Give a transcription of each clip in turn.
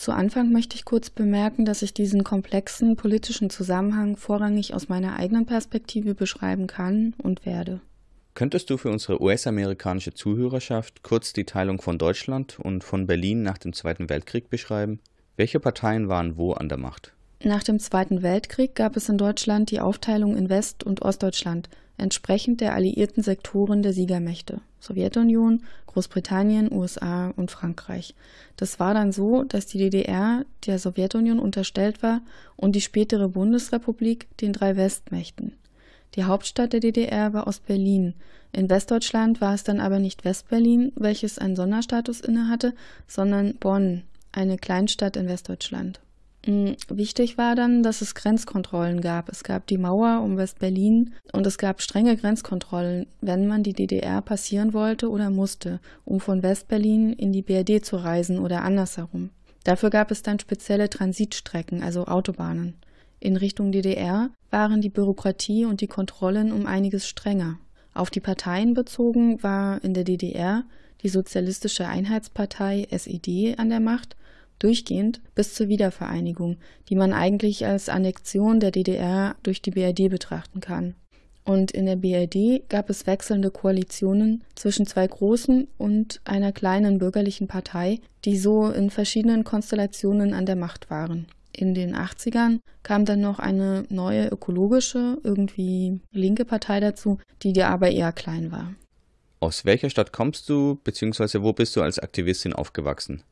Zu Anfang möchte ich kurz bemerken, dass ich diesen komplexen politischen Zusammenhang vorrangig aus meiner eigenen Perspektive beschreiben kann und werde. Könntest du für unsere US-amerikanische Zuhörerschaft kurz die Teilung von Deutschland und von Berlin nach dem Zweiten Weltkrieg beschreiben? Welche Parteien waren wo an der Macht? Nach dem Zweiten Weltkrieg gab es in Deutschland die Aufteilung in West- und Ostdeutschland, entsprechend der alliierten Sektoren der Siegermächte Sowjetunion, Großbritannien, USA und Frankreich. Das war dann so, dass die DDR der Sowjetunion unterstellt war und die spätere Bundesrepublik den drei Westmächten. Die Hauptstadt der DDR war Ostberlin. In Westdeutschland war es dann aber nicht Westberlin, welches einen Sonderstatus innehatte, sondern Bonn, eine Kleinstadt in Westdeutschland. Mm, wichtig war dann, dass es Grenzkontrollen gab. Es gab die Mauer um West-Berlin und es gab strenge Grenzkontrollen, wenn man die DDR passieren wollte oder musste, um von West-Berlin in die BRD zu reisen oder andersherum. Dafür gab es dann spezielle Transitstrecken, also Autobahnen. In Richtung DDR waren die Bürokratie und die Kontrollen um einiges strenger. Auf die Parteien bezogen war in der DDR die Sozialistische Einheitspartei SED an der Macht durchgehend bis zur Wiedervereinigung, die man eigentlich als Annexion der DDR durch die BRD betrachten kann. Und in der BRD gab es wechselnde Koalitionen zwischen zwei großen und einer kleinen bürgerlichen Partei, die so in verschiedenen Konstellationen an der Macht waren. In den 80ern kam dann noch eine neue ökologische, irgendwie linke Partei dazu, die dir aber eher klein war. Aus welcher Stadt kommst du, beziehungsweise wo bist du als Aktivistin aufgewachsen?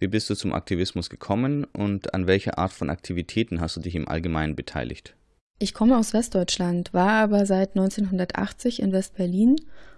Wie bist du zum Aktivismus gekommen und an welcher Art von Aktivitäten hast du dich im Allgemeinen beteiligt? Ich komme aus Westdeutschland, war aber seit 1980 in West-Berlin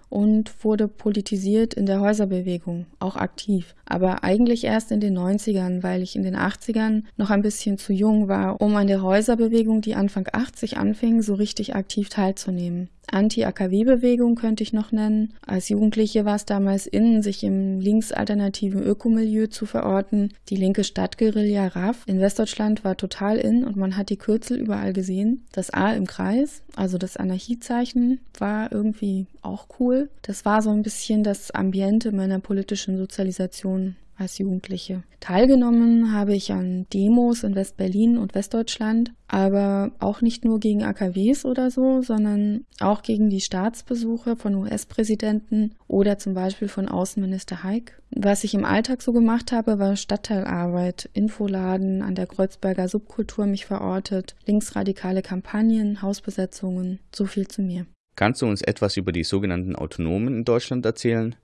und wurde politisiert in der Häuserbewegung, auch aktiv. Aber eigentlich erst in den 90ern, weil ich in den 80ern noch ein bisschen zu jung war, um an der Häuserbewegung, die Anfang 80 anfing, so richtig aktiv teilzunehmen. Anti-AKW-Bewegung könnte ich noch nennen. Als Jugendliche war es damals innen, sich im linksalternativen Ökomilieu zu verorten. Die linke Stadtguerilla RAF in Westdeutschland war total in und man hat die Kürzel überall gesehen. Das A im Kreis, also das Anarchiezeichen, war irgendwie auch cool. Das war so ein bisschen das Ambiente meiner politischen Sozialisation als Jugendliche. Teilgenommen habe ich an Demos in West-Berlin und Westdeutschland, aber auch nicht nur gegen AKWs oder so, sondern auch gegen die Staatsbesuche von US-Präsidenten oder zum Beispiel von Außenminister Haig. Was ich im Alltag so gemacht habe, war Stadtteilarbeit, Infoladen, an der Kreuzberger Subkultur mich verortet, linksradikale Kampagnen, Hausbesetzungen. So viel zu mir. Kannst du uns etwas über die sogenannten Autonomen in Deutschland erzählen?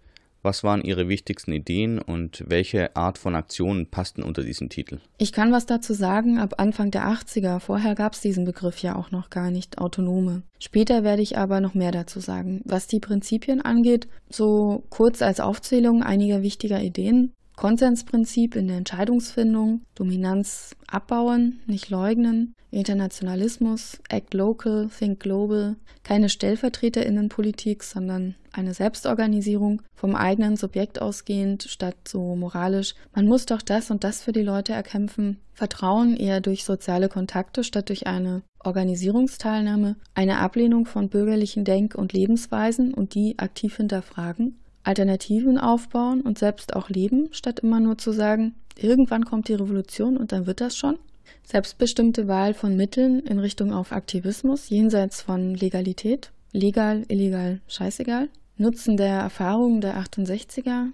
Was waren Ihre wichtigsten Ideen und welche Art von Aktionen passten unter diesen Titel? Ich kann was dazu sagen, ab Anfang der 80er. Vorher gab es diesen Begriff ja auch noch gar nicht, Autonome. Später werde ich aber noch mehr dazu sagen. Was die Prinzipien angeht, so kurz als Aufzählung einiger wichtiger Ideen. Konsensprinzip in der Entscheidungsfindung, Dominanz abbauen, nicht leugnen, Internationalismus, Act Local, Think Global, keine Stellvertreterinnenpolitik, sondern eine Selbstorganisierung, vom eigenen Subjekt ausgehend, statt so moralisch, man muss doch das und das für die Leute erkämpfen, Vertrauen eher durch soziale Kontakte statt durch eine Organisierungsteilnahme, eine Ablehnung von bürgerlichen Denk- und Lebensweisen und die aktiv hinterfragen, Alternativen aufbauen und selbst auch leben, statt immer nur zu sagen, irgendwann kommt die Revolution und dann wird das schon. Selbstbestimmte Wahl von Mitteln in Richtung auf Aktivismus jenseits von Legalität. Legal, illegal, scheißegal. Nutzen der Erfahrungen der 68er,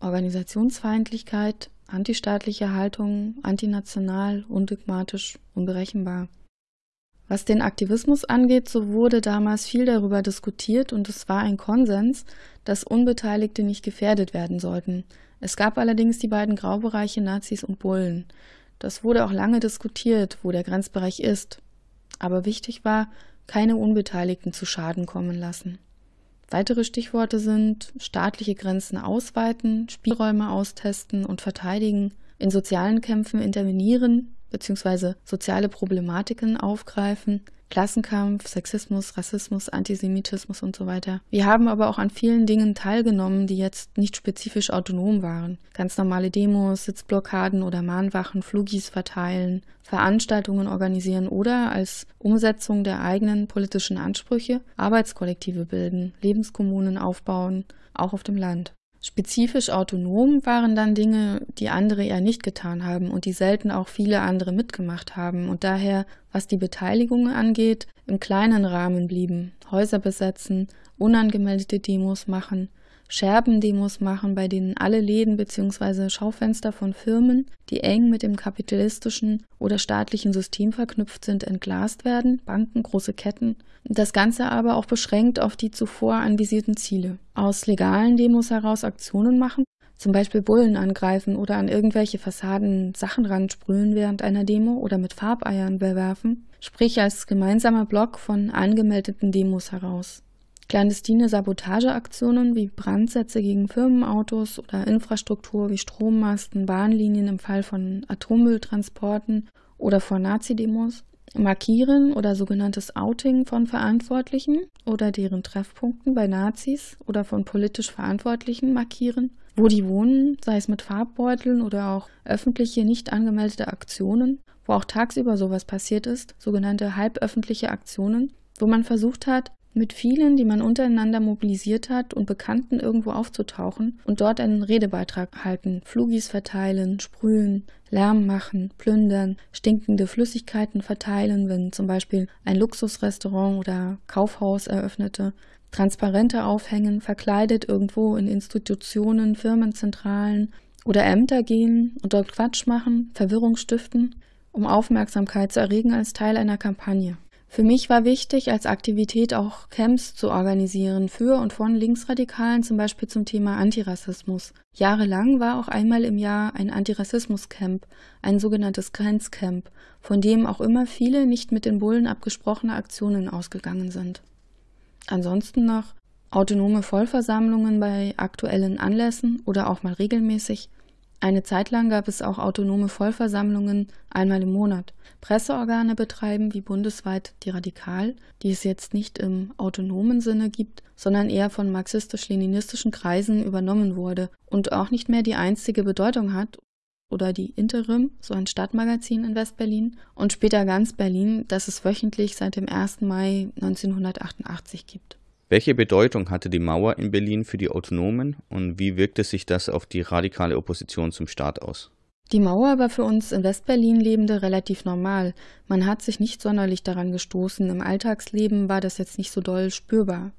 Organisationsfeindlichkeit, antistaatliche Haltung, antinational, undogmatisch, unberechenbar. Was den Aktivismus angeht, so wurde damals viel darüber diskutiert und es war ein Konsens, dass Unbeteiligte nicht gefährdet werden sollten. Es gab allerdings die beiden Graubereiche Nazis und Bullen. Das wurde auch lange diskutiert, wo der Grenzbereich ist. Aber wichtig war, keine Unbeteiligten zu Schaden kommen lassen. Weitere Stichworte sind staatliche Grenzen ausweiten, Spielräume austesten und verteidigen, in sozialen Kämpfen intervenieren, bzw. soziale Problematiken aufgreifen, Klassenkampf, Sexismus, Rassismus, Antisemitismus und so weiter. Wir haben aber auch an vielen Dingen teilgenommen, die jetzt nicht spezifisch autonom waren. Ganz normale Demos, Sitzblockaden oder Mahnwachen, Flugis verteilen, Veranstaltungen organisieren oder als Umsetzung der eigenen politischen Ansprüche Arbeitskollektive bilden, Lebenskommunen aufbauen, auch auf dem Land. Spezifisch autonom waren dann Dinge, die andere eher nicht getan haben und die selten auch viele andere mitgemacht haben und daher, was die Beteiligung angeht, im kleinen Rahmen blieben. Häuser besetzen, unangemeldete Demos machen, Scherbendemos machen, bei denen alle Läden bzw. Schaufenster von Firmen, die eng mit dem kapitalistischen oder staatlichen System verknüpft sind, entglast werden, Banken, große Ketten. Das Ganze aber auch beschränkt auf die zuvor anvisierten Ziele. Aus legalen Demos heraus Aktionen machen, zum Beispiel Bullen angreifen oder an irgendwelche Fassaden Sachen ransprühen während einer Demo oder mit Farbeiern bewerfen, sprich als gemeinsamer Block von angemeldeten Demos heraus. Clandestine Sabotageaktionen wie Brandsätze gegen Firmenautos oder Infrastruktur wie Strommasten, Bahnlinien im Fall von Atommülltransporten oder vor Nazi-Demos, Markieren oder sogenanntes Outing von Verantwortlichen oder deren Treffpunkten bei Nazis oder von politisch Verantwortlichen markieren, wo die wohnen, sei es mit Farbbeuteln oder auch öffentliche nicht angemeldete Aktionen, wo auch tagsüber sowas passiert ist, sogenannte halböffentliche Aktionen, wo man versucht hat, mit vielen, die man untereinander mobilisiert hat und Bekannten irgendwo aufzutauchen und dort einen Redebeitrag halten, Flugis verteilen, sprühen, Lärm machen, plündern, stinkende Flüssigkeiten verteilen, wenn zum Beispiel ein Luxusrestaurant oder Kaufhaus eröffnete, Transparente aufhängen, verkleidet irgendwo in Institutionen, Firmenzentralen oder Ämter gehen und dort Quatsch machen, Verwirrung stiften, um Aufmerksamkeit zu erregen als Teil einer Kampagne. Für mich war wichtig, als Aktivität auch Camps zu organisieren für und von Linksradikalen, zum Beispiel zum Thema Antirassismus. Jahrelang war auch einmal im Jahr ein Antirassismus-Camp, ein sogenanntes Grenzcamp, von dem auch immer viele nicht mit den Bullen abgesprochene Aktionen ausgegangen sind. Ansonsten noch autonome Vollversammlungen bei aktuellen Anlässen oder auch mal regelmäßig, eine Zeit lang gab es auch autonome Vollversammlungen einmal im Monat. Presseorgane betreiben wie bundesweit die Radikal, die es jetzt nicht im autonomen Sinne gibt, sondern eher von marxistisch-leninistischen Kreisen übernommen wurde und auch nicht mehr die einzige Bedeutung hat oder die Interim, so ein Stadtmagazin in Westberlin, und später ganz Berlin, das es wöchentlich seit dem 1. Mai 1988 gibt. Welche Bedeutung hatte die Mauer in Berlin für die Autonomen und wie wirkte sich das auf die radikale Opposition zum Staat aus? Die Mauer war für uns in Westberlin Lebende relativ normal. Man hat sich nicht sonderlich daran gestoßen. Im Alltagsleben war das jetzt nicht so doll spürbar.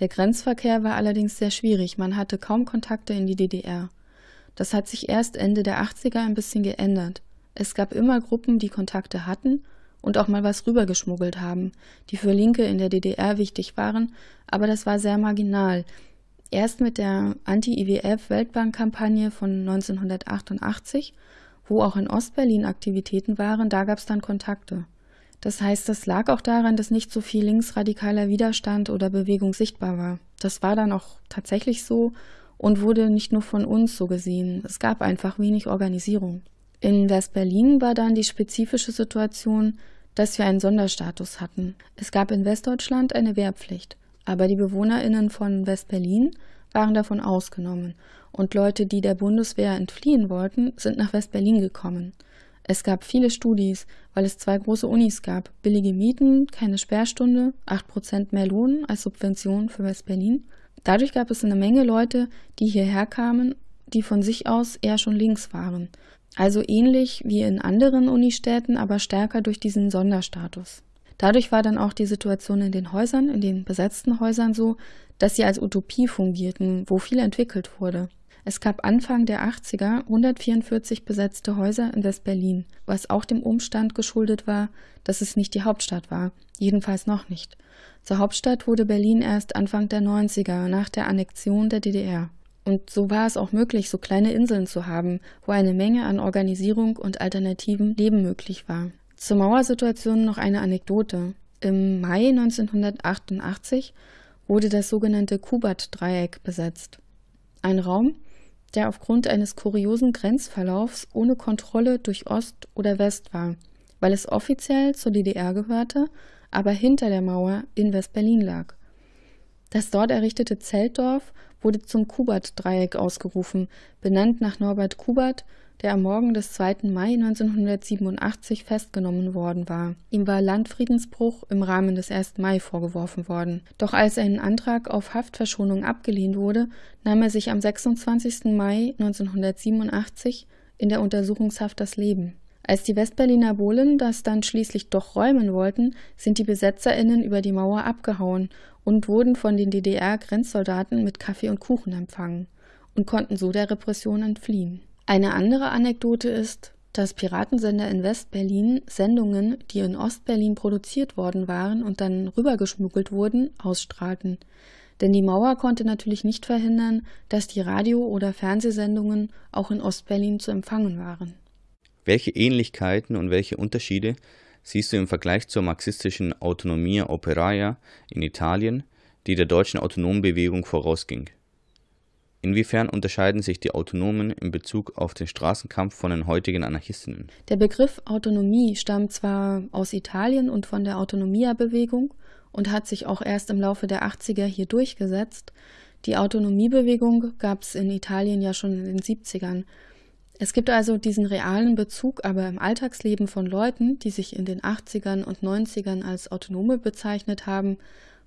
Der Grenzverkehr war allerdings sehr schwierig. Man hatte kaum Kontakte in die DDR. Das hat sich erst Ende der 80er ein bisschen geändert. Es gab immer Gruppen, die Kontakte hatten und auch mal was rübergeschmuggelt haben, die für Linke in der DDR wichtig waren, aber das war sehr marginal. Erst mit der Anti-IWF-Weltbank-Kampagne von 1988, wo auch in Ostberlin Aktivitäten waren, da gab es dann Kontakte. Das heißt, das lag auch daran, dass nicht so viel linksradikaler Widerstand oder Bewegung sichtbar war. Das war dann auch tatsächlich so und wurde nicht nur von uns so gesehen. Es gab einfach wenig Organisierung. In West-Berlin war dann die spezifische Situation, dass wir einen Sonderstatus hatten. Es gab in Westdeutschland eine Wehrpflicht, aber die BewohnerInnen von West-Berlin waren davon ausgenommen und Leute, die der Bundeswehr entfliehen wollten, sind nach West-Berlin gekommen. Es gab viele Studis, weil es zwei große Unis gab. Billige Mieten, keine Sperrstunde, 8% mehr Lohn als Subvention für West-Berlin. Dadurch gab es eine Menge Leute, die hierher kamen, die von sich aus eher schon links waren. Also ähnlich wie in anderen Unistädten, aber stärker durch diesen Sonderstatus. Dadurch war dann auch die Situation in den Häusern, in den besetzten Häusern so, dass sie als Utopie fungierten, wo viel entwickelt wurde. Es gab Anfang der 80er 144 besetzte Häuser in West-Berlin, was auch dem Umstand geschuldet war, dass es nicht die Hauptstadt war, jedenfalls noch nicht. Zur Hauptstadt wurde Berlin erst Anfang der 90er nach der Annexion der DDR. Und so war es auch möglich, so kleine Inseln zu haben, wo eine Menge an Organisierung und alternativen Leben möglich war. Zur Mauersituation noch eine Anekdote. Im Mai 1988 wurde das sogenannte Kubat-Dreieck besetzt. Ein Raum, der aufgrund eines kuriosen Grenzverlaufs ohne Kontrolle durch Ost oder West war, weil es offiziell zur DDR gehörte, aber hinter der Mauer in West-Berlin lag. Das dort errichtete Zeltdorf wurde zum Kubat-Dreieck ausgerufen, benannt nach Norbert Kubert, der am Morgen des 2. Mai 1987 festgenommen worden war. Ihm war Landfriedensbruch im Rahmen des 1. Mai vorgeworfen worden. Doch als ein Antrag auf Haftverschonung abgelehnt wurde, nahm er sich am 26. Mai 1987 in der Untersuchungshaft das Leben. Als die Westberliner Bohlen das dann schließlich doch räumen wollten, sind die BesetzerInnen über die Mauer abgehauen und wurden von den DDR-Grenzsoldaten mit Kaffee und Kuchen empfangen und konnten so der Repression entfliehen. Eine andere Anekdote ist, dass Piratensender in West-Berlin Sendungen, die in Ost-Berlin produziert worden waren und dann rübergeschmuggelt wurden, ausstrahlten. Denn die Mauer konnte natürlich nicht verhindern, dass die Radio- oder Fernsehsendungen auch in Ost-Berlin zu empfangen waren. Welche Ähnlichkeiten und welche Unterschiede siehst du im Vergleich zur marxistischen Autonomia Operaia in Italien, die der deutschen Autonombewegung vorausging? Inwiefern unterscheiden sich die Autonomen in Bezug auf den Straßenkampf von den heutigen Anarchistinnen? Der Begriff Autonomie stammt zwar aus Italien und von der Autonomia-Bewegung und hat sich auch erst im Laufe der 80er hier durchgesetzt. Die Autonomiebewegung gab es in Italien ja schon in den 70ern. Es gibt also diesen realen Bezug, aber im Alltagsleben von Leuten, die sich in den 80ern und 90ern als Autonome bezeichnet haben,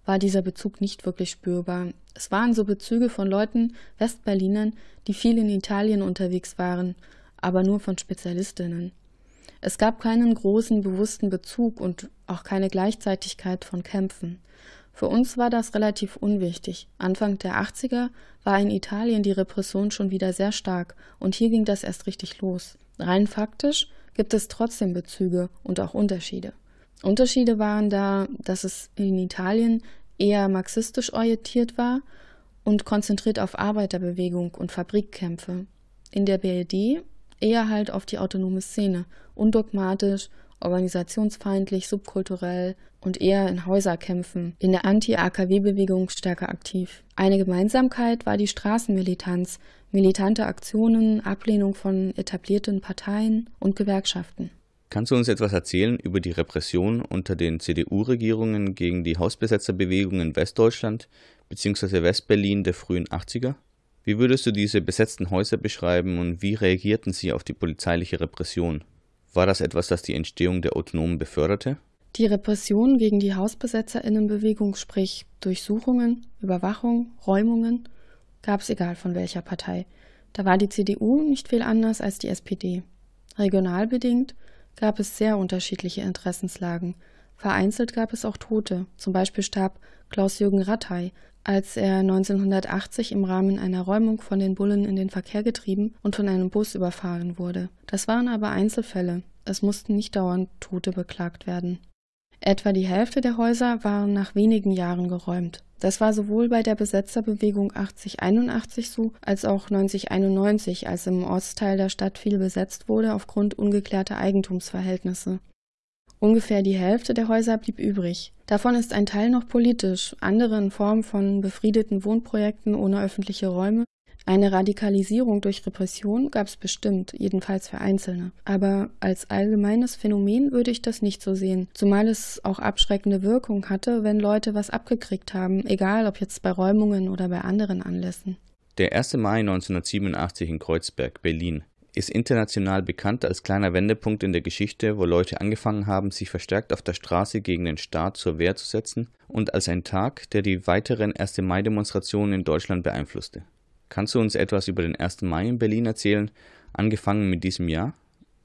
war dieser Bezug nicht wirklich spürbar. Es waren so Bezüge von Leuten, Westberlinern, die viel in Italien unterwegs waren, aber nur von Spezialistinnen. Es gab keinen großen, bewussten Bezug und auch keine Gleichzeitigkeit von Kämpfen. Für uns war das relativ unwichtig. Anfang der 80er war in Italien die Repression schon wieder sehr stark und hier ging das erst richtig los. Rein faktisch gibt es trotzdem Bezüge und auch Unterschiede. Unterschiede waren da, dass es in Italien eher marxistisch orientiert war und konzentriert auf Arbeiterbewegung und Fabrikkämpfe. In der BRD eher halt auf die autonome Szene, undogmatisch, organisationsfeindlich, subkulturell und eher in Häuserkämpfen, in der Anti-AKW-Bewegung stärker aktiv. Eine Gemeinsamkeit war die Straßenmilitanz, militante Aktionen, Ablehnung von etablierten Parteien und Gewerkschaften. Kannst du uns etwas erzählen über die Repression unter den CDU-Regierungen gegen die Hausbesetzerbewegung in Westdeutschland bzw. Westberlin der frühen 80er? Wie würdest du diese besetzten Häuser beschreiben und wie reagierten sie auf die polizeiliche Repression? War das etwas, das die Entstehung der Autonomen beförderte? Die Repression gegen die Hausbesetzerinnenbewegung, sprich Durchsuchungen, Überwachung, Räumungen, gab es egal von welcher Partei. Da war die CDU nicht viel anders als die SPD. Regional bedingt gab es sehr unterschiedliche Interessenslagen. Vereinzelt gab es auch Tote, zum Beispiel starb Klaus-Jürgen Rattay, als er 1980 im Rahmen einer Räumung von den Bullen in den Verkehr getrieben und von einem Bus überfahren wurde. Das waren aber Einzelfälle, es mussten nicht dauernd Tote beklagt werden. Etwa die Hälfte der Häuser waren nach wenigen Jahren geräumt. Das war sowohl bei der Besetzerbewegung 8081 so, als auch 9091, als im Ostteil der Stadt viel besetzt wurde aufgrund ungeklärter Eigentumsverhältnisse. Ungefähr die Hälfte der Häuser blieb übrig. Davon ist ein Teil noch politisch, andere in Form von befriedeten Wohnprojekten ohne öffentliche Räume eine Radikalisierung durch Repression gab es bestimmt, jedenfalls für Einzelne. Aber als allgemeines Phänomen würde ich das nicht so sehen, zumal es auch abschreckende Wirkung hatte, wenn Leute was abgekriegt haben, egal ob jetzt bei Räumungen oder bei anderen Anlässen. Der 1. Mai 1987 in Kreuzberg, Berlin, ist international bekannt als kleiner Wendepunkt in der Geschichte, wo Leute angefangen haben, sich verstärkt auf der Straße gegen den Staat zur Wehr zu setzen und als ein Tag, der die weiteren 1. Mai-Demonstrationen in Deutschland beeinflusste. Kannst du uns etwas über den 1. Mai in Berlin erzählen, angefangen mit diesem Jahr?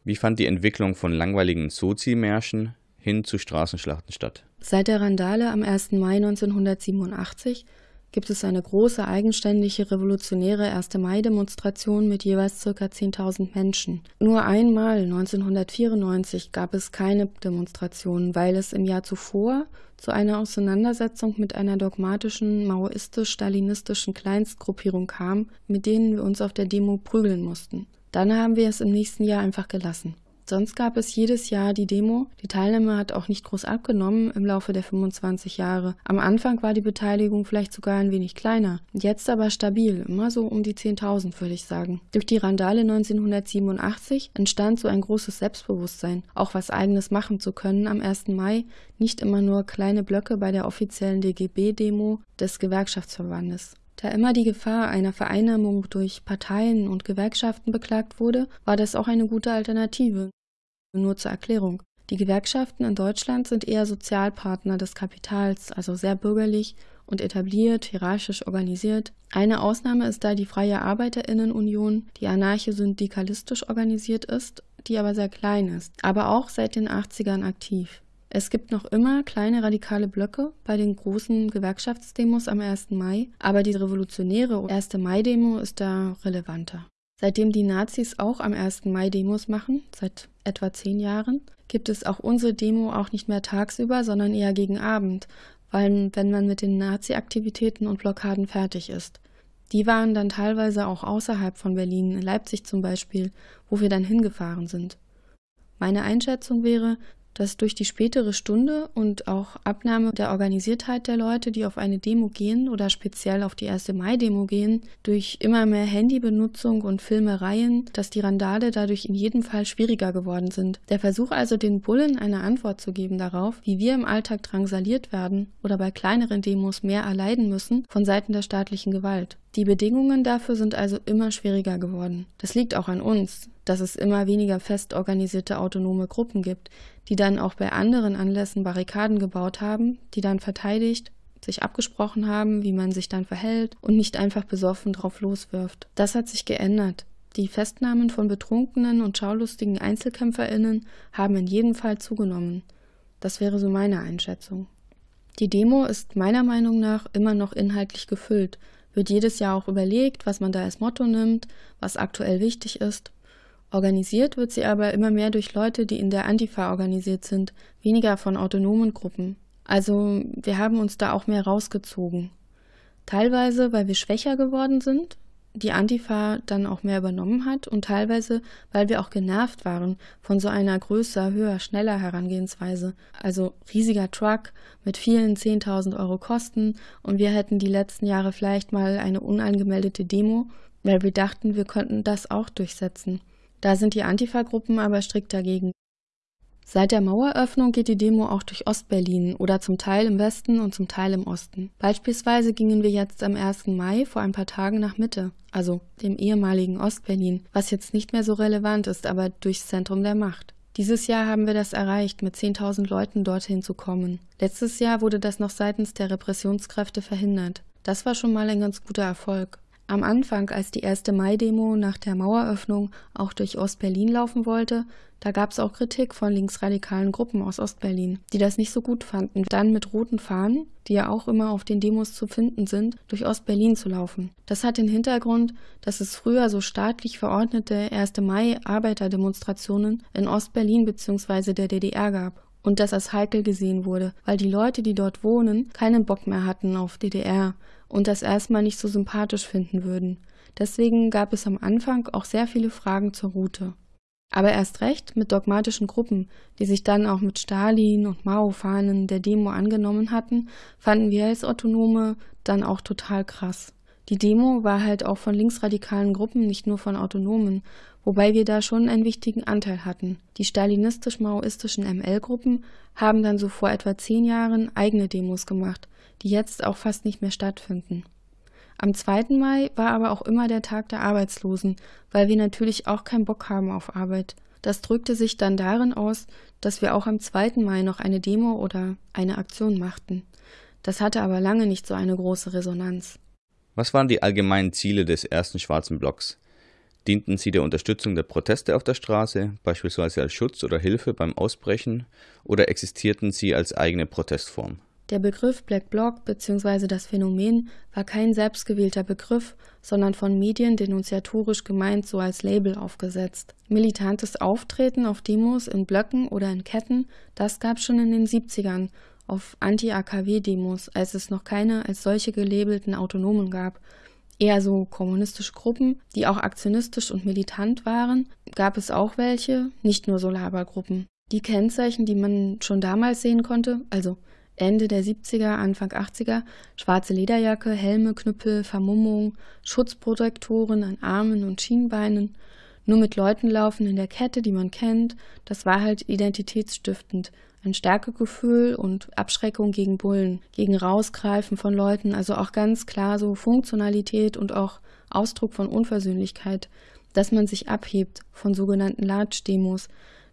Wie fand die Entwicklung von langweiligen Sozi-Märschen hin zu Straßenschlachten statt? Seit der Randale am 1. Mai 1987 gibt es eine große eigenständige revolutionäre 1. Mai-Demonstration mit jeweils ca. 10.000 Menschen. Nur einmal 1994 gab es keine Demonstration, weil es im Jahr zuvor zu einer Auseinandersetzung mit einer dogmatischen maoistisch-stalinistischen Kleinstgruppierung kam, mit denen wir uns auf der Demo prügeln mussten. Dann haben wir es im nächsten Jahr einfach gelassen. Sonst gab es jedes Jahr die Demo. Die Teilnahme hat auch nicht groß abgenommen im Laufe der 25 Jahre. Am Anfang war die Beteiligung vielleicht sogar ein wenig kleiner, jetzt aber stabil, immer so um die 10.000 würde ich sagen. Durch die Randale 1987 entstand so ein großes Selbstbewusstsein, auch was eigenes machen zu können am 1. Mai, nicht immer nur kleine Blöcke bei der offiziellen DGB-Demo des Gewerkschaftsverbandes. Da immer die Gefahr einer Vereinnahmung durch Parteien und Gewerkschaften beklagt wurde, war das auch eine gute Alternative. Nur zur Erklärung. Die Gewerkschaften in Deutschland sind eher Sozialpartner des Kapitals, also sehr bürgerlich und etabliert, hierarchisch organisiert. Eine Ausnahme ist da die Freie Arbeiterinnenunion, die anarcho-syndikalistisch organisiert ist, die aber sehr klein ist, aber auch seit den 80ern aktiv. Es gibt noch immer kleine radikale Blöcke bei den großen Gewerkschaftsdemos am 1. Mai, aber die revolutionäre 1. Mai-Demo ist da relevanter. Seitdem die Nazis auch am 1. Mai Demos machen, seit etwa zehn Jahren, gibt es auch unsere Demo auch nicht mehr tagsüber, sondern eher gegen Abend, weil wenn man mit den Nazi-Aktivitäten und Blockaden fertig ist. Die waren dann teilweise auch außerhalb von Berlin, in Leipzig zum Beispiel, wo wir dann hingefahren sind. Meine Einschätzung wäre, dass durch die spätere Stunde und auch Abnahme der Organisiertheit der Leute, die auf eine Demo gehen oder speziell auf die 1. Mai-Demo gehen, durch immer mehr Handybenutzung und Filmereien, dass die Randale dadurch in jedem Fall schwieriger geworden sind. Der Versuch also, den Bullen eine Antwort zu geben darauf, wie wir im Alltag drangsaliert werden oder bei kleineren Demos mehr erleiden müssen von Seiten der staatlichen Gewalt. Die Bedingungen dafür sind also immer schwieriger geworden. Das liegt auch an uns, dass es immer weniger fest organisierte autonome Gruppen gibt, die dann auch bei anderen Anlässen Barrikaden gebaut haben, die dann verteidigt, sich abgesprochen haben, wie man sich dann verhält und nicht einfach besoffen drauf loswirft. Das hat sich geändert. Die Festnahmen von betrunkenen und schaulustigen Einzelkämpferinnen haben in jedem Fall zugenommen. Das wäre so meine Einschätzung. Die Demo ist meiner Meinung nach immer noch inhaltlich gefüllt, wird jedes Jahr auch überlegt, was man da als Motto nimmt, was aktuell wichtig ist. Organisiert wird sie aber immer mehr durch Leute, die in der Antifa organisiert sind, weniger von autonomen Gruppen. Also wir haben uns da auch mehr rausgezogen. Teilweise, weil wir schwächer geworden sind, die Antifa dann auch mehr übernommen hat und teilweise, weil wir auch genervt waren von so einer größer, höher, schneller Herangehensweise. Also riesiger Truck mit vielen 10.000 Euro Kosten und wir hätten die letzten Jahre vielleicht mal eine unangemeldete Demo, weil wir dachten, wir könnten das auch durchsetzen. Da sind die Antifa-Gruppen aber strikt dagegen. Seit der Maueröffnung geht die Demo auch durch Ostberlin oder zum Teil im Westen und zum Teil im Osten. Beispielsweise gingen wir jetzt am 1. Mai vor ein paar Tagen nach Mitte, also dem ehemaligen Ostberlin, was jetzt nicht mehr so relevant ist, aber durchs Zentrum der Macht. Dieses Jahr haben wir das erreicht, mit 10.000 Leuten dorthin zu kommen. Letztes Jahr wurde das noch seitens der Repressionskräfte verhindert. Das war schon mal ein ganz guter Erfolg. Am Anfang, als die erste Mai-Demo nach der Maueröffnung auch durch Ostberlin laufen wollte, da gab es auch Kritik von linksradikalen Gruppen aus Ostberlin, die das nicht so gut fanden, dann mit roten Fahnen, die ja auch immer auf den Demos zu finden sind, durch Ostberlin zu laufen. Das hat den Hintergrund, dass es früher so staatlich verordnete 1. Mai-Arbeiterdemonstrationen in Ostberlin bzw. der DDR gab und das als heikel gesehen wurde, weil die Leute, die dort wohnen, keinen Bock mehr hatten auf DDR und das erstmal nicht so sympathisch finden würden. Deswegen gab es am Anfang auch sehr viele Fragen zur Route. Aber erst recht mit dogmatischen Gruppen, die sich dann auch mit Stalin und Mao-Fahnen der Demo angenommen hatten, fanden wir als Autonome dann auch total krass. Die Demo war halt auch von linksradikalen Gruppen, nicht nur von Autonomen, wobei wir da schon einen wichtigen Anteil hatten. Die stalinistisch-maoistischen ML-Gruppen haben dann so vor etwa zehn Jahren eigene Demos gemacht, die jetzt auch fast nicht mehr stattfinden. Am 2. Mai war aber auch immer der Tag der Arbeitslosen, weil wir natürlich auch keinen Bock haben auf Arbeit. Das drückte sich dann darin aus, dass wir auch am 2. Mai noch eine Demo oder eine Aktion machten. Das hatte aber lange nicht so eine große Resonanz. Was waren die allgemeinen Ziele des ersten schwarzen Blocks? Dienten sie der Unterstützung der Proteste auf der Straße, beispielsweise als Schutz oder Hilfe beim Ausbrechen, oder existierten sie als eigene Protestform? Der Begriff Black Bloc bzw. das Phänomen war kein selbstgewählter Begriff, sondern von Medien denunziatorisch gemeint so als Label aufgesetzt. Militantes Auftreten auf Demos in Blöcken oder in Ketten, das gab schon in den 70ern auf Anti-AKW-Demos, als es noch keine als solche gelabelten Autonomen gab. Eher so kommunistische Gruppen, die auch aktionistisch und militant waren, gab es auch welche, nicht nur so Labergruppen. Die Kennzeichen, die man schon damals sehen konnte, also Ende der 70er, Anfang 80er, schwarze Lederjacke, Helme, Knüppel, Vermummung, Schutzprotektoren an Armen und Schienbeinen, nur mit Leuten laufen in der Kette, die man kennt, das war halt identitätsstiftend, ein Stärkegefühl und Abschreckung gegen Bullen, gegen Rausgreifen von Leuten, also auch ganz klar so Funktionalität und auch Ausdruck von Unversöhnlichkeit, dass man sich abhebt von sogenannten Large-Demos,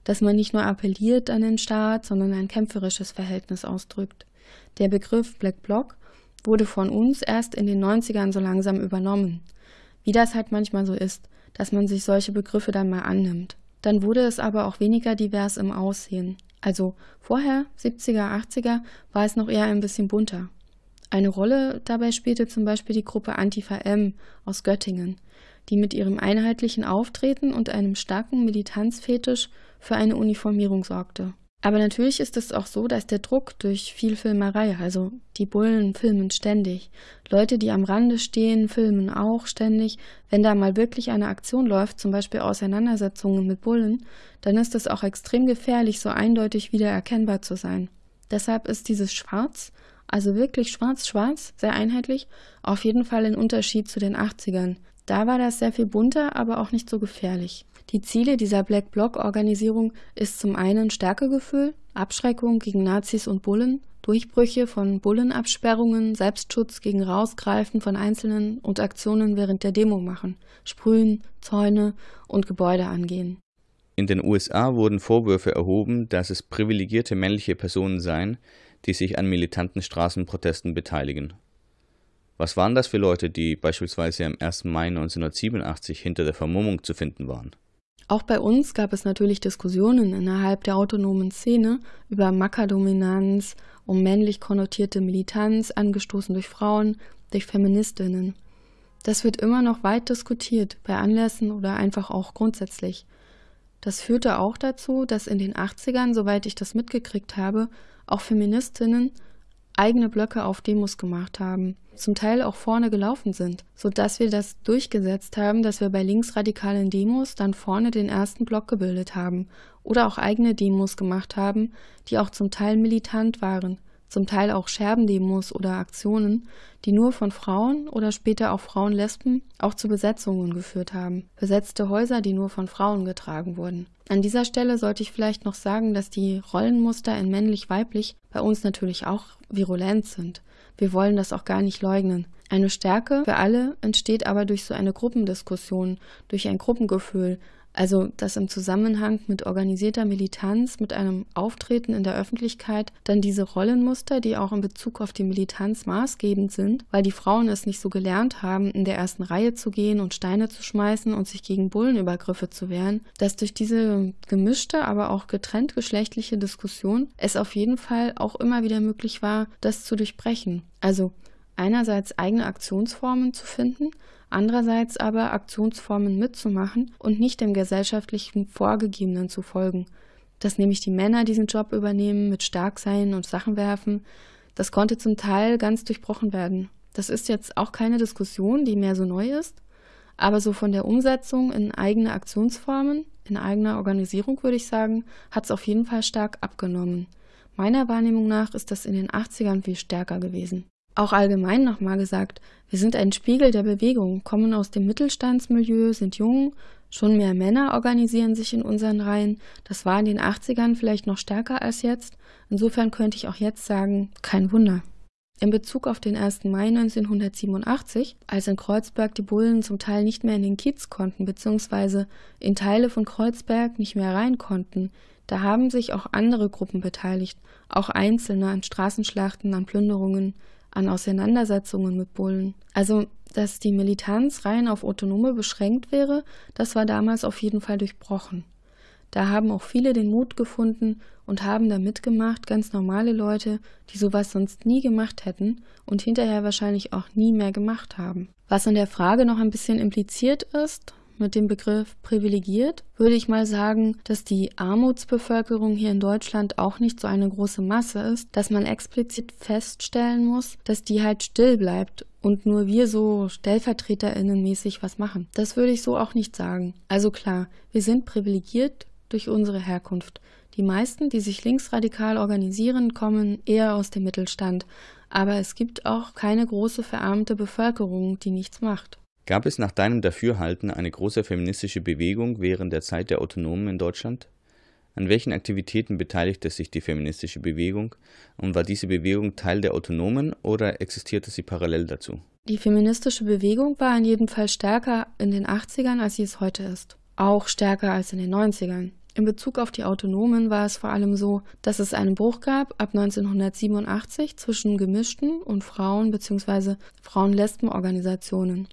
dass man nicht nur appelliert an den Staat, sondern ein kämpferisches Verhältnis ausdrückt. Der Begriff Black Bloc wurde von uns erst in den 90ern so langsam übernommen. Wie das halt manchmal so ist, dass man sich solche Begriffe dann mal annimmt. Dann wurde es aber auch weniger divers im Aussehen. Also vorher, 70er, 80er, war es noch eher ein bisschen bunter. Eine Rolle dabei spielte zum Beispiel die Gruppe Antifa M aus Göttingen, die mit ihrem einheitlichen Auftreten und einem starken Militanzfetisch für eine Uniformierung sorgte. Aber natürlich ist es auch so, dass der Druck durch viel Filmerei, also die Bullen filmen ständig, Leute, die am Rande stehen, filmen auch ständig. Wenn da mal wirklich eine Aktion läuft, zum Beispiel Auseinandersetzungen mit Bullen, dann ist es auch extrem gefährlich, so eindeutig wieder erkennbar zu sein. Deshalb ist dieses Schwarz, also wirklich schwarz-schwarz, sehr einheitlich, auf jeden Fall ein Unterschied zu den 80ern. Da war das sehr viel bunter, aber auch nicht so gefährlich. Die Ziele dieser Black Bloc-Organisierung ist zum einen Stärkegefühl, Abschreckung gegen Nazis und Bullen, Durchbrüche von Bullenabsperrungen, Selbstschutz gegen Rausgreifen von Einzelnen und Aktionen während der Demo machen, Sprühen, Zäune und Gebäude angehen. In den USA wurden Vorwürfe erhoben, dass es privilegierte männliche Personen seien, die sich an militanten Straßenprotesten beteiligen. Was waren das für Leute, die beispielsweise am 1. Mai 1987 hinter der Vermummung zu finden waren? Auch bei uns gab es natürlich Diskussionen innerhalb der autonomen Szene über Mackerdominanz, um männlich konnotierte Militanz, angestoßen durch Frauen, durch Feministinnen. Das wird immer noch weit diskutiert, bei Anlässen oder einfach auch grundsätzlich. Das führte auch dazu, dass in den 80ern, soweit ich das mitgekriegt habe, auch Feministinnen eigene Blöcke auf Demos gemacht haben zum Teil auch vorne gelaufen sind, sodass wir das durchgesetzt haben, dass wir bei linksradikalen Demos dann vorne den ersten Block gebildet haben oder auch eigene Demos gemacht haben, die auch zum Teil militant waren, zum Teil auch Scherbendemos oder Aktionen, die nur von Frauen oder später auch Frauenlesben auch zu Besetzungen geführt haben. Besetzte Häuser, die nur von Frauen getragen wurden. An dieser Stelle sollte ich vielleicht noch sagen, dass die Rollenmuster in männlich-weiblich bei uns natürlich auch virulent sind. Wir wollen das auch gar nicht leugnen. Eine Stärke für alle entsteht aber durch so eine Gruppendiskussion, durch ein Gruppengefühl, also dass im Zusammenhang mit organisierter Militanz, mit einem Auftreten in der Öffentlichkeit dann diese Rollenmuster, die auch in Bezug auf die Militanz maßgebend sind, weil die Frauen es nicht so gelernt haben, in der ersten Reihe zu gehen und Steine zu schmeißen und sich gegen Bullenübergriffe zu wehren, dass durch diese gemischte, aber auch getrennt geschlechtliche Diskussion es auf jeden Fall auch immer wieder möglich war, das zu durchbrechen. Also einerseits eigene Aktionsformen zu finden, andererseits aber Aktionsformen mitzumachen und nicht dem gesellschaftlichen Vorgegebenen zu folgen. Dass nämlich die Männer diesen Job übernehmen mit Starksein und Sachen werfen, das konnte zum Teil ganz durchbrochen werden. Das ist jetzt auch keine Diskussion, die mehr so neu ist, aber so von der Umsetzung in eigene Aktionsformen, in eigener Organisierung würde ich sagen, hat es auf jeden Fall stark abgenommen. Meiner Wahrnehmung nach ist das in den 80ern viel stärker gewesen. Auch allgemein nochmal gesagt, wir sind ein Spiegel der Bewegung, kommen aus dem Mittelstandsmilieu, sind jung, schon mehr Männer organisieren sich in unseren Reihen. Das war in den 80ern vielleicht noch stärker als jetzt. Insofern könnte ich auch jetzt sagen, kein Wunder. In Bezug auf den 1. Mai 1987, als in Kreuzberg die Bullen zum Teil nicht mehr in den Kiez konnten, beziehungsweise in Teile von Kreuzberg nicht mehr rein konnten, da haben sich auch andere Gruppen beteiligt, auch Einzelne an Straßenschlachten, an Plünderungen, an Auseinandersetzungen mit Bullen. Also, dass die Militanz rein auf Autonome beschränkt wäre, das war damals auf jeden Fall durchbrochen. Da haben auch viele den Mut gefunden und haben da mitgemacht, ganz normale Leute, die sowas sonst nie gemacht hätten und hinterher wahrscheinlich auch nie mehr gemacht haben. Was in der Frage noch ein bisschen impliziert ist, mit dem Begriff privilegiert, würde ich mal sagen, dass die Armutsbevölkerung hier in Deutschland auch nicht so eine große Masse ist, dass man explizit feststellen muss, dass die halt still bleibt und nur wir so stellvertreterinnenmäßig was machen. Das würde ich so auch nicht sagen. Also klar, wir sind privilegiert durch unsere Herkunft. Die meisten, die sich linksradikal organisieren, kommen eher aus dem Mittelstand, aber es gibt auch keine große verarmte Bevölkerung, die nichts macht. Gab es nach deinem Dafürhalten eine große feministische Bewegung während der Zeit der Autonomen in Deutschland? An welchen Aktivitäten beteiligte sich die feministische Bewegung und war diese Bewegung Teil der Autonomen oder existierte sie parallel dazu? Die feministische Bewegung war in jedem Fall stärker in den 80ern, als sie es heute ist. Auch stärker als in den 90ern. In Bezug auf die Autonomen war es vor allem so, dass es einen Bruch gab ab 1987 zwischen gemischten und Frauen- bzw. Frauen-Lesben-Organisationen.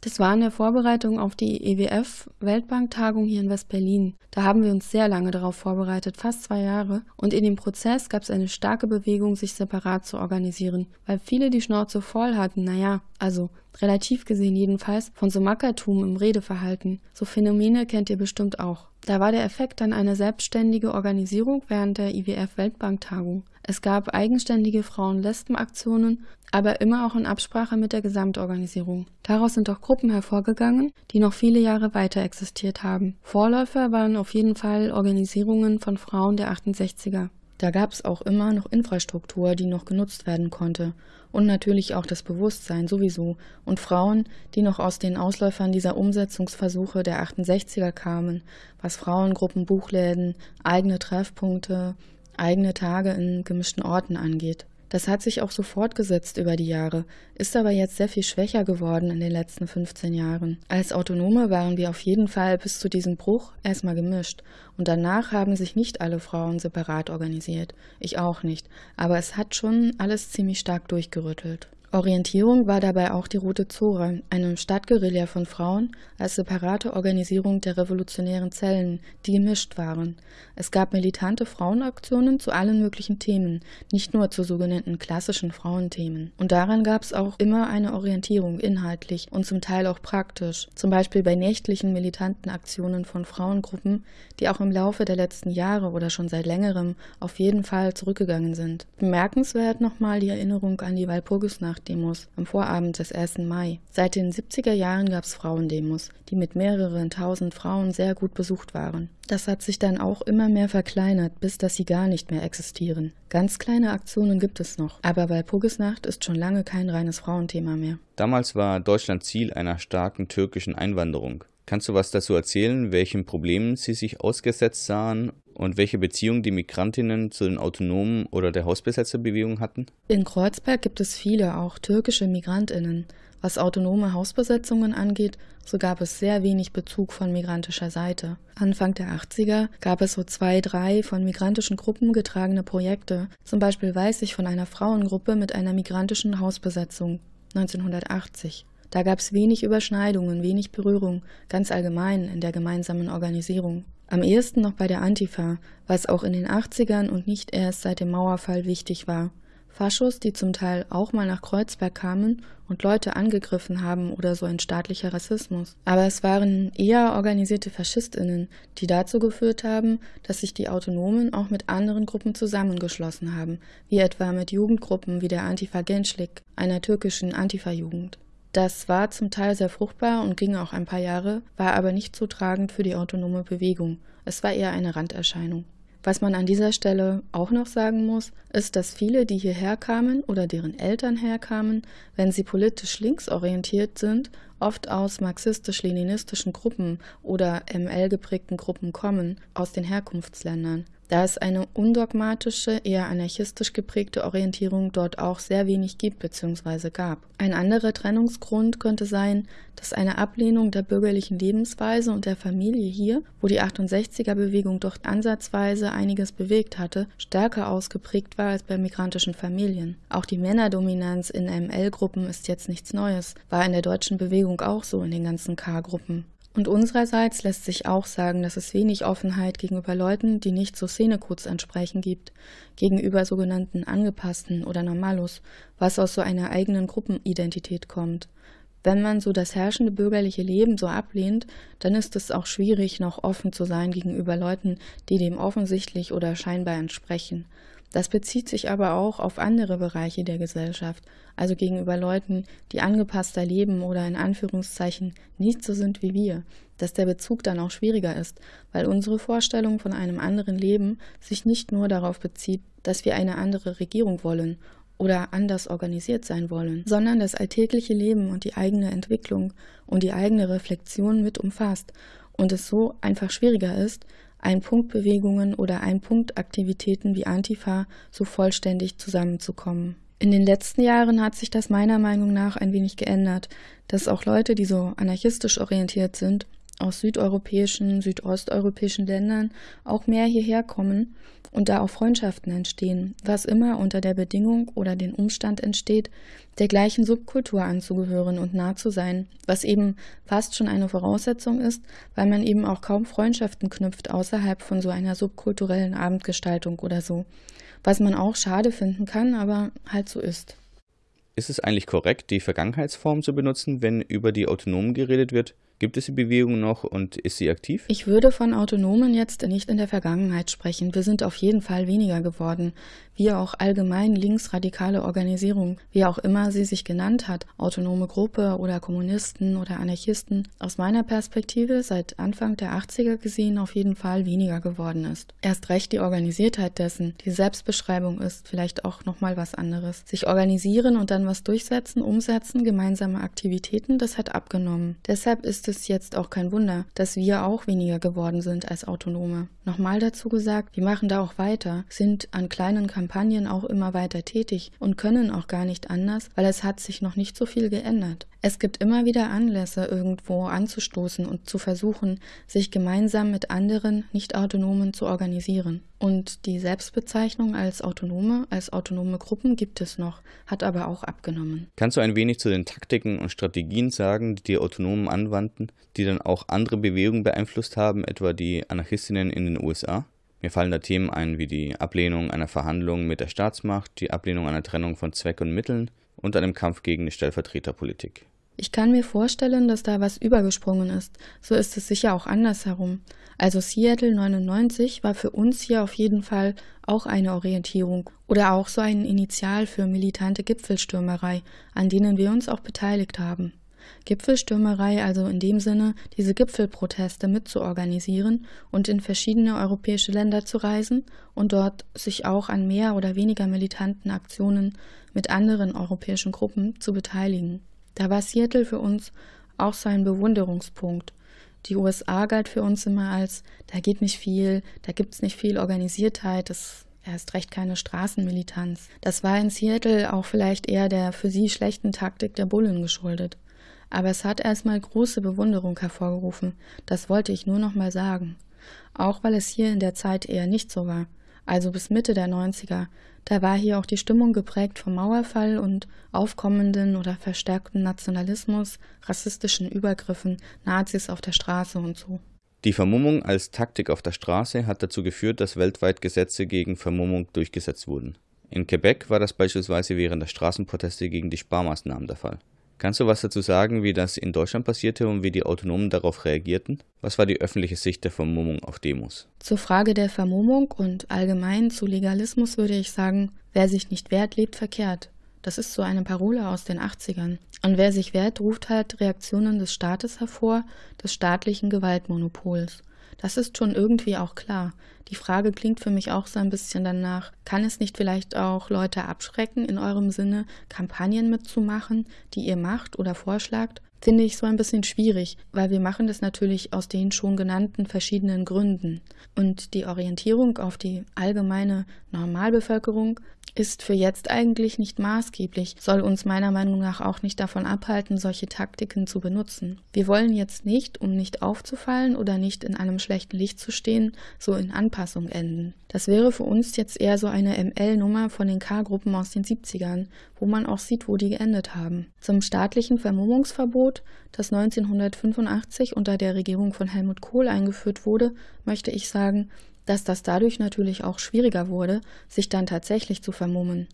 Das war in der Vorbereitung auf die EWF-Weltbanktagung hier in West-Berlin. Da haben wir uns sehr lange darauf vorbereitet, fast zwei Jahre. Und in dem Prozess gab es eine starke Bewegung, sich separat zu organisieren, weil viele die Schnauze voll hatten, naja, also relativ gesehen jedenfalls, von so Mackertum im Redeverhalten. So Phänomene kennt ihr bestimmt auch. Da war der Effekt dann eine selbstständige Organisierung während der IWF-Weltbanktagung. Es gab eigenständige Frauen-Lesben-Aktionen, aber immer auch in Absprache mit der Gesamtorganisierung. Daraus sind auch Gruppen hervorgegangen, die noch viele Jahre weiter existiert haben. Vorläufer waren auf jeden Fall Organisierungen von Frauen der 68er. Da gab es auch immer noch Infrastruktur, die noch genutzt werden konnte. Und natürlich auch das Bewusstsein sowieso. Und Frauen, die noch aus den Ausläufern dieser Umsetzungsversuche der 68er kamen, was Frauengruppen, Buchläden, eigene Treffpunkte, eigene Tage in gemischten Orten angeht. Das hat sich auch so fortgesetzt über die Jahre, ist aber jetzt sehr viel schwächer geworden in den letzten 15 Jahren. Als Autonome waren wir auf jeden Fall bis zu diesem Bruch erstmal gemischt und danach haben sich nicht alle Frauen separat organisiert. Ich auch nicht, aber es hat schon alles ziemlich stark durchgerüttelt. Orientierung war dabei auch die Rote Zora, eine Stadtguerilla von Frauen als separate Organisierung der revolutionären Zellen, die gemischt waren. Es gab militante Frauenaktionen zu allen möglichen Themen, nicht nur zu sogenannten klassischen Frauenthemen. Und daran gab es auch immer eine Orientierung inhaltlich und zum Teil auch praktisch, zum Beispiel bei nächtlichen militanten Aktionen von Frauengruppen, die auch im Laufe der letzten Jahre oder schon seit längerem auf jeden Fall zurückgegangen sind. Bemerkenswert nochmal die Erinnerung an die Walpurgisnacht Nachtdemos am Vorabend des 1. Mai. Seit den 70er Jahren gab es Frauendemos, die mit mehreren tausend Frauen sehr gut besucht waren. Das hat sich dann auch immer mehr verkleinert, bis dass sie gar nicht mehr existieren. Ganz kleine Aktionen gibt es noch, aber Walpurgisnacht ist schon lange kein reines Frauenthema mehr. Damals war Deutschland Ziel einer starken türkischen Einwanderung. Kannst du was dazu erzählen, welchen Problemen sie sich ausgesetzt sahen und welche Beziehung die Migrantinnen zu den Autonomen oder der Hausbesetzerbewegung hatten? In Kreuzberg gibt es viele, auch türkische Migrantinnen. Was autonome Hausbesetzungen angeht, so gab es sehr wenig Bezug von migrantischer Seite. Anfang der 80er gab es so zwei, drei von migrantischen Gruppen getragene Projekte. Zum Beispiel weiß ich von einer Frauengruppe mit einer migrantischen Hausbesetzung 1980. Da gab es wenig Überschneidungen, wenig Berührung, ganz allgemein in der gemeinsamen Organisierung. Am ehesten noch bei der Antifa, was auch in den 80ern und nicht erst seit dem Mauerfall wichtig war. Faschos, die zum Teil auch mal nach Kreuzberg kamen und Leute angegriffen haben oder so ein staatlicher Rassismus. Aber es waren eher organisierte Faschistinnen, die dazu geführt haben, dass sich die Autonomen auch mit anderen Gruppen zusammengeschlossen haben, wie etwa mit Jugendgruppen wie der Antifa Gençlik, einer türkischen Antifa-Jugend. Das war zum Teil sehr fruchtbar und ging auch ein paar Jahre, war aber nicht so tragend für die autonome Bewegung. Es war eher eine Randerscheinung. Was man an dieser Stelle auch noch sagen muss, ist, dass viele, die hierher kamen oder deren Eltern herkamen, wenn sie politisch linksorientiert sind, oft aus marxistisch-leninistischen Gruppen oder ML geprägten Gruppen kommen, aus den Herkunftsländern da es eine undogmatische, eher anarchistisch geprägte Orientierung dort auch sehr wenig gibt bzw. gab. Ein anderer Trennungsgrund könnte sein, dass eine Ablehnung der bürgerlichen Lebensweise und der Familie hier, wo die 68er-Bewegung doch ansatzweise einiges bewegt hatte, stärker ausgeprägt war als bei migrantischen Familien. Auch die Männerdominanz in ML-Gruppen ist jetzt nichts Neues, war in der deutschen Bewegung auch so in den ganzen K-Gruppen. Und unsererseits lässt sich auch sagen, dass es wenig Offenheit gegenüber Leuten, die nicht so Szenecodes entsprechen gibt, gegenüber sogenannten Angepassten oder Normalos, was aus so einer eigenen Gruppenidentität kommt. Wenn man so das herrschende bürgerliche Leben so ablehnt, dann ist es auch schwierig, noch offen zu sein gegenüber Leuten, die dem offensichtlich oder scheinbar entsprechen. Das bezieht sich aber auch auf andere Bereiche der Gesellschaft, also gegenüber Leuten, die angepasster leben oder in Anführungszeichen nicht so sind wie wir, dass der Bezug dann auch schwieriger ist, weil unsere Vorstellung von einem anderen Leben sich nicht nur darauf bezieht, dass wir eine andere Regierung wollen oder anders organisiert sein wollen, sondern das alltägliche Leben und die eigene Entwicklung und die eigene Reflexion mit umfasst und es so einfach schwieriger ist, Ein-Punkt-Bewegungen oder Ein-Punkt-Aktivitäten wie Antifa so vollständig zusammenzukommen. In den letzten Jahren hat sich das meiner Meinung nach ein wenig geändert, dass auch Leute, die so anarchistisch orientiert sind, aus südeuropäischen, südosteuropäischen Ländern auch mehr hierher kommen und da auch Freundschaften entstehen, was immer unter der Bedingung oder den Umstand entsteht, der gleichen Subkultur anzugehören und nah zu sein, was eben fast schon eine Voraussetzung ist, weil man eben auch kaum Freundschaften knüpft außerhalb von so einer subkulturellen Abendgestaltung oder so, was man auch schade finden kann, aber halt so ist. Ist es eigentlich korrekt, die Vergangenheitsform zu benutzen, wenn über die Autonomen geredet wird? Gibt es die Bewegung noch und ist sie aktiv? Ich würde von Autonomen jetzt nicht in der Vergangenheit sprechen. Wir sind auf jeden Fall weniger geworden. Wie auch allgemein linksradikale Organisation, wie auch immer sie sich genannt hat, autonome Gruppe oder Kommunisten oder Anarchisten, aus meiner Perspektive seit Anfang der 80er gesehen auf jeden Fall weniger geworden ist. Erst recht die Organisiertheit dessen, die Selbstbeschreibung ist vielleicht auch nochmal was anderes. Sich organisieren und dann was durchsetzen, umsetzen, gemeinsame Aktivitäten, das hat abgenommen. Deshalb ist es jetzt auch kein Wunder, dass wir auch weniger geworden sind als Autonome. Nochmal dazu gesagt, wir machen da auch weiter, sind an kleinen Kampagnen auch immer weiter tätig und können auch gar nicht anders, weil es hat sich noch nicht so viel geändert. Es gibt immer wieder Anlässe, irgendwo anzustoßen und zu versuchen, sich gemeinsam mit anderen Nicht-Autonomen zu organisieren. Und die Selbstbezeichnung als Autonome, als autonome Gruppen gibt es noch, hat aber auch abgenommen. Kannst du ein wenig zu den Taktiken und Strategien sagen, die die Autonomen anwandten, die dann auch andere Bewegungen beeinflusst haben, etwa die Anarchistinnen in den USA? Mir fallen da Themen ein wie die Ablehnung einer Verhandlung mit der Staatsmacht, die Ablehnung einer Trennung von Zweck und Mitteln und einem Kampf gegen die Stellvertreterpolitik. Ich kann mir vorstellen, dass da was übergesprungen ist. So ist es sicher auch andersherum. Also Seattle 99 war für uns hier auf jeden Fall auch eine Orientierung oder auch so ein Initial für militante Gipfelstürmerei, an denen wir uns auch beteiligt haben. Gipfelstürmerei also in dem Sinne, diese Gipfelproteste mitzuorganisieren und in verschiedene europäische Länder zu reisen und dort sich auch an mehr oder weniger militanten Aktionen mit anderen europäischen Gruppen zu beteiligen. Da war Seattle für uns auch so ein Bewunderungspunkt. Die USA galt für uns immer als, da geht nicht viel, da gibt's nicht viel Organisiertheit, das erst recht keine Straßenmilitanz. Das war in Seattle auch vielleicht eher der für sie schlechten Taktik der Bullen geschuldet. Aber es hat erstmal große Bewunderung hervorgerufen, das wollte ich nur noch mal sagen. Auch weil es hier in der Zeit eher nicht so war also bis Mitte der 90er. Da war hier auch die Stimmung geprägt vom Mauerfall und aufkommenden oder verstärkten Nationalismus, rassistischen Übergriffen, Nazis auf der Straße und so. Die Vermummung als Taktik auf der Straße hat dazu geführt, dass weltweit Gesetze gegen Vermummung durchgesetzt wurden. In Quebec war das beispielsweise während der Straßenproteste gegen die Sparmaßnahmen der Fall. Kannst du was dazu sagen, wie das in Deutschland passierte und wie die Autonomen darauf reagierten? Was war die öffentliche Sicht der Vermummung auf Demos? Zur Frage der Vermummung und allgemein zu Legalismus würde ich sagen, wer sich nicht wehrt, lebt verkehrt. Das ist so eine Parole aus den 80ern. Und wer sich wehrt, ruft halt Reaktionen des Staates hervor, des staatlichen Gewaltmonopols. Das ist schon irgendwie auch klar. Die Frage klingt für mich auch so ein bisschen danach, kann es nicht vielleicht auch Leute abschrecken, in eurem Sinne Kampagnen mitzumachen, die ihr macht oder vorschlagt? Finde ich so ein bisschen schwierig, weil wir machen das natürlich aus den schon genannten verschiedenen Gründen. Und die Orientierung auf die allgemeine Normalbevölkerung ist für jetzt eigentlich nicht maßgeblich, soll uns meiner Meinung nach auch nicht davon abhalten, solche Taktiken zu benutzen. Wir wollen jetzt nicht, um nicht aufzufallen oder nicht in einem schlechten Licht zu stehen, so in Anpassung enden. Das wäre für uns jetzt eher so eine ML-Nummer von den K-Gruppen aus den 70ern, wo man auch sieht, wo die geendet haben. Zum staatlichen Vermummungsverbot, das 1985 unter der Regierung von Helmut Kohl eingeführt wurde, möchte ich sagen, dass das dadurch natürlich auch schwieriger wurde, sich dann tatsächlich zu vermummen.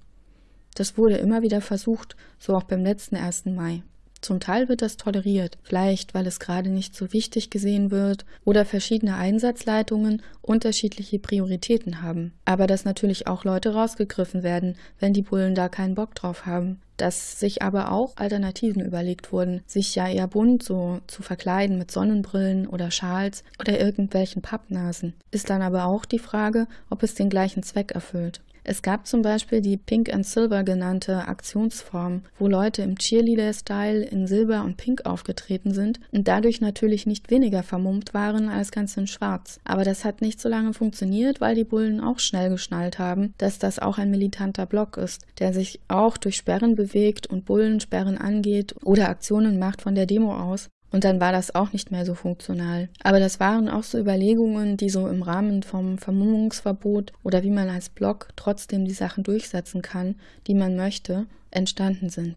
Das wurde immer wieder versucht, so auch beim letzten 1. Mai. Zum Teil wird das toleriert, vielleicht weil es gerade nicht so wichtig gesehen wird oder verschiedene Einsatzleitungen unterschiedliche Prioritäten haben. Aber dass natürlich auch Leute rausgegriffen werden, wenn die Bullen da keinen Bock drauf haben. Dass sich aber auch Alternativen überlegt wurden, sich ja eher bunt so zu verkleiden mit Sonnenbrillen oder Schals oder irgendwelchen Pappnasen. Ist dann aber auch die Frage, ob es den gleichen Zweck erfüllt. Es gab zum Beispiel die Pink and Silver genannte Aktionsform, wo Leute im Cheerleader-Style in Silber und Pink aufgetreten sind und dadurch natürlich nicht weniger vermummt waren als ganz in Schwarz. Aber das hat nicht so lange funktioniert, weil die Bullen auch schnell geschnallt haben, dass das auch ein militanter Block ist, der sich auch durch Sperren bewegt und Bullensperren angeht oder Aktionen macht von der Demo aus. Und dann war das auch nicht mehr so funktional. Aber das waren auch so Überlegungen, die so im Rahmen vom Vermummungsverbot oder wie man als Block trotzdem die Sachen durchsetzen kann, die man möchte, entstanden sind.